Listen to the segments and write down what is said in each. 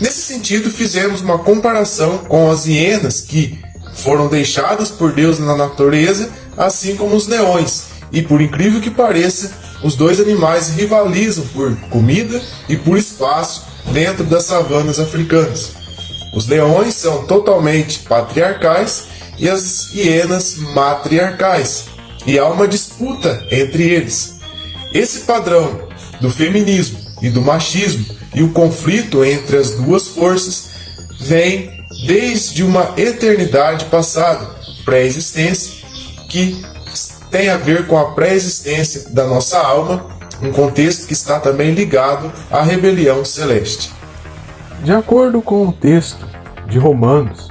Nesse sentido, fizemos uma comparação com as hienas que foram deixadas por Deus na natureza, assim como os leões. E por incrível que pareça, os dois animais rivalizam por comida e por espaço dentro das savanas africanas. Os leões são totalmente patriarcais e as hienas matriarcais, e há uma disputa entre eles. Esse padrão do feminismo e do machismo e o conflito entre as duas forças vem desde uma eternidade passada, pré-existência, que tem a ver com a pré-existência da nossa alma, um contexto que está também ligado à rebelião celeste. De acordo com o texto de Romanos,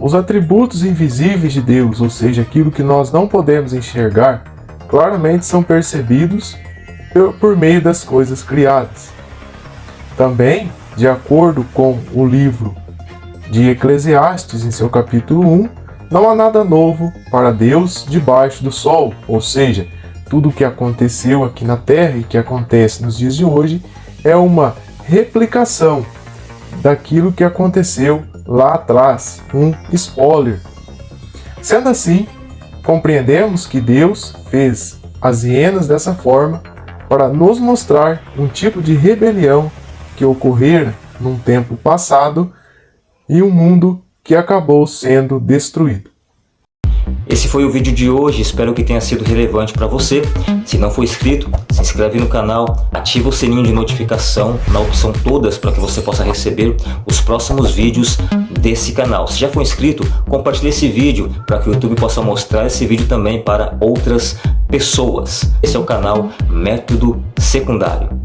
os atributos invisíveis de Deus, ou seja, aquilo que nós não podemos enxergar, claramente são percebidos por meio das coisas criadas. Também, de acordo com o livro de Eclesiastes, em seu capítulo 1, não há nada novo para Deus debaixo do sol, ou seja, tudo o que aconteceu aqui na Terra e que acontece nos dias de hoje é uma replicação daquilo que aconteceu lá atrás, um spoiler. Sendo assim, compreendemos que Deus fez as hienas dessa forma para nos mostrar um tipo de rebelião que ocorrera num tempo passado e um mundo que acabou sendo destruído. Esse foi o vídeo de hoje, espero que tenha sido relevante para você. Se não for inscrito, se inscreve no canal, ativa o sininho de notificação na opção todas para que você possa receber os próximos vídeos desse canal. Se já for inscrito, compartilhe esse vídeo para que o YouTube possa mostrar esse vídeo também para outras pessoas. Esse é o canal Método Secundário.